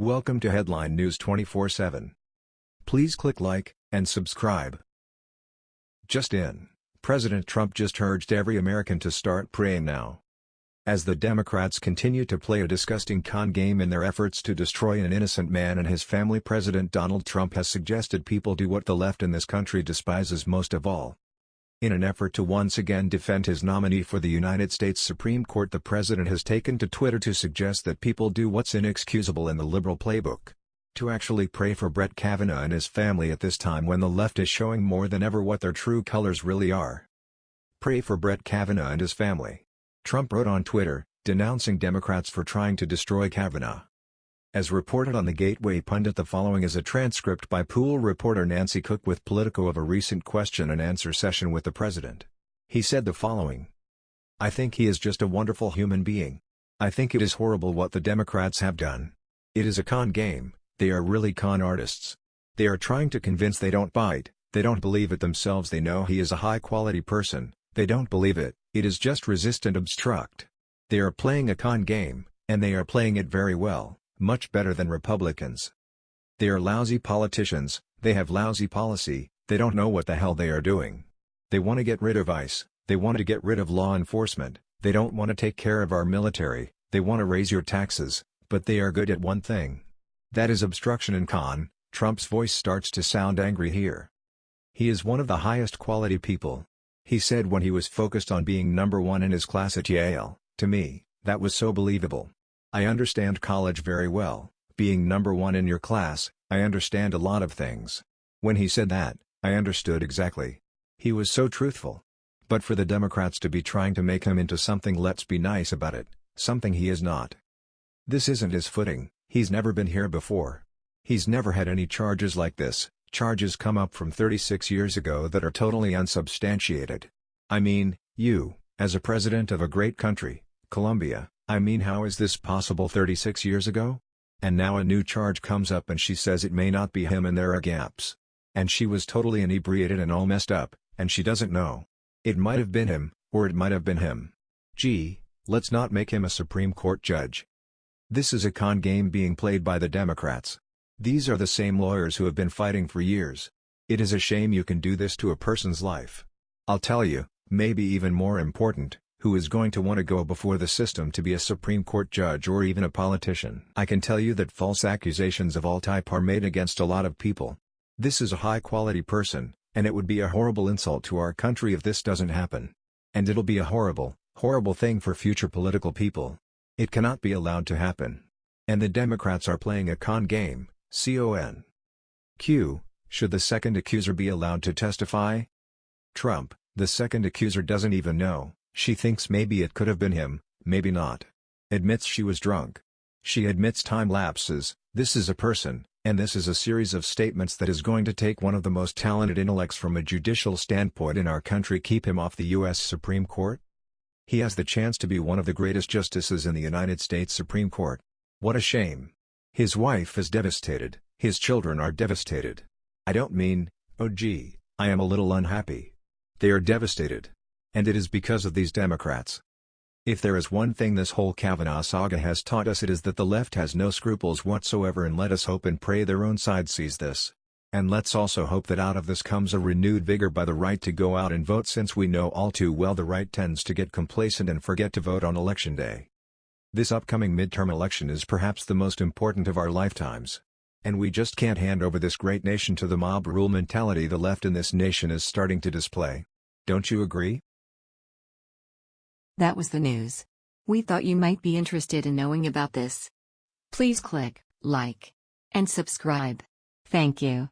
Welcome to Headline News 24/7. Please click like and subscribe. Just in, President Trump just urged every American to start praying now. As the Democrats continue to play a disgusting con game in their efforts to destroy an innocent man and his family President Donald Trump has suggested people do what the left in this country despises most of all, in an effort to once again defend his nominee for the United States Supreme Court the president has taken to Twitter to suggest that people do what's inexcusable in the liberal playbook. To actually pray for Brett Kavanaugh and his family at this time when the left is showing more than ever what their true colors really are. Pray for Brett Kavanaugh and his family. Trump wrote on Twitter, denouncing Democrats for trying to destroy Kavanaugh. As reported on the Gateway Pundit the following is a transcript by pool reporter Nancy Cook with Politico of a recent question and answer session with the president. He said the following. I think he is just a wonderful human being. I think it is horrible what the Democrats have done. It is a con game, they are really con artists. They are trying to convince they don't bite, they don't believe it themselves they know he is a high-quality person, they don't believe it, it is just resist and obstruct. They are playing a con game, and they are playing it very well much better than Republicans. They are lousy politicians, they have lousy policy, they don't know what the hell they are doing. They want to get rid of ICE, they want to get rid of law enforcement, they don't want to take care of our military, they want to raise your taxes, but they are good at one thing. That is obstruction and con, Trump's voice starts to sound angry here. He is one of the highest quality people. He said when he was focused on being number one in his class at Yale, to me, that was so believable. I understand college very well, being number one in your class, I understand a lot of things. When he said that, I understood exactly. He was so truthful. But for the Democrats to be trying to make him into something let's be nice about it, something he is not. This isn't his footing, he's never been here before. He's never had any charges like this, charges come up from 36 years ago that are totally unsubstantiated. I mean, you, as a president of a great country, Colombia, I mean how is this possible 36 years ago? And now a new charge comes up and she says it may not be him and there are gaps. And she was totally inebriated and all messed up, and she doesn't know. It might have been him, or it might have been him. Gee, let's not make him a Supreme Court judge. This is a con game being played by the Democrats. These are the same lawyers who have been fighting for years. It is a shame you can do this to a person's life. I'll tell you, maybe even more important, who is going to want to go before the system to be a Supreme Court judge or even a politician. I can tell you that false accusations of all type are made against a lot of people. This is a high-quality person, and it would be a horrible insult to our country if this doesn't happen. And it'll be a horrible, horrible thing for future political people. It cannot be allowed to happen. And the Democrats are playing a con game, con. Q. Should the second accuser be allowed to testify? Trump, the second accuser doesn't even know. She thinks maybe it could have been him, maybe not. Admits she was drunk. She admits time lapses, this is a person, and this is a series of statements that is going to take one of the most talented intellects from a judicial standpoint in our country keep him off the U.S. Supreme Court? He has the chance to be one of the greatest justices in the United States Supreme Court. What a shame. His wife is devastated, his children are devastated. I don't mean, oh gee, I am a little unhappy. They are devastated. And it is because of these Democrats. If there is one thing this whole Kavanaugh saga has taught us it is that the left has no scruples whatsoever and let us hope and pray their own side sees this. And let's also hope that out of this comes a renewed vigor by the right to go out and vote since we know all too well the right tends to get complacent and forget to vote on election day. This upcoming midterm election is perhaps the most important of our lifetimes. And we just can't hand over this great nation to the mob rule mentality the left in this nation is starting to display. Don't you agree? That was the news. We thought you might be interested in knowing about this. Please click like and subscribe. Thank you.